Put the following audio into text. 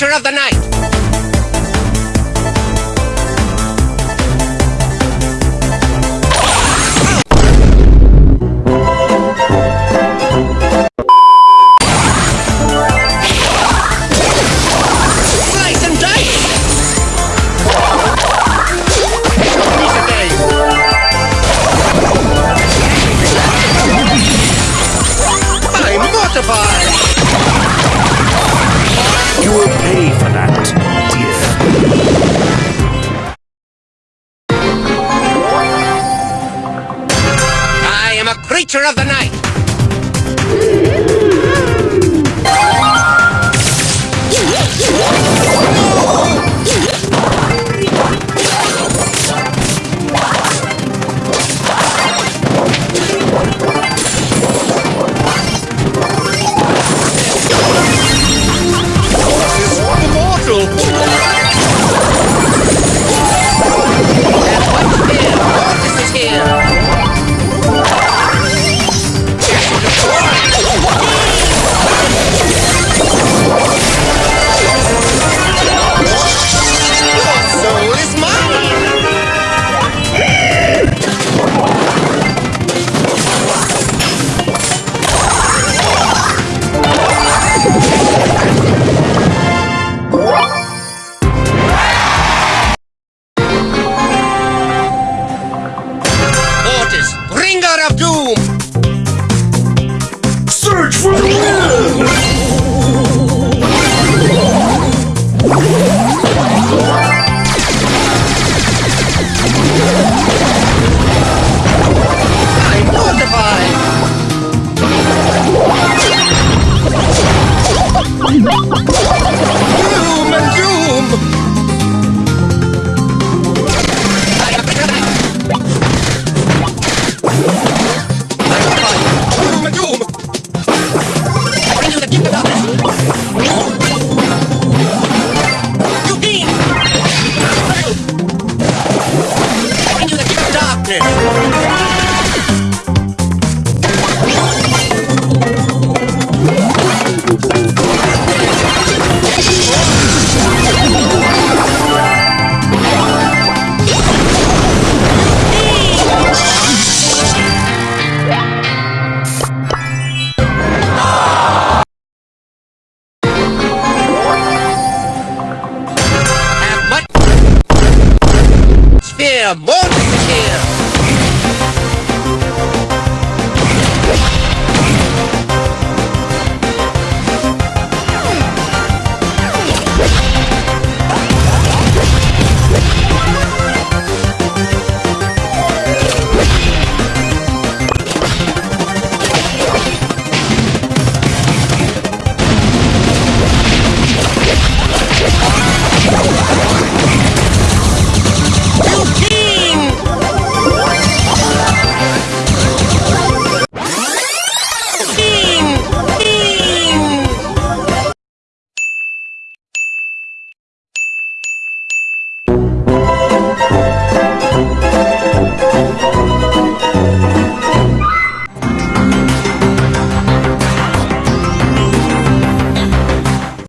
creature of the night. Slice creature of the night! what I'm. キングダム Yeah.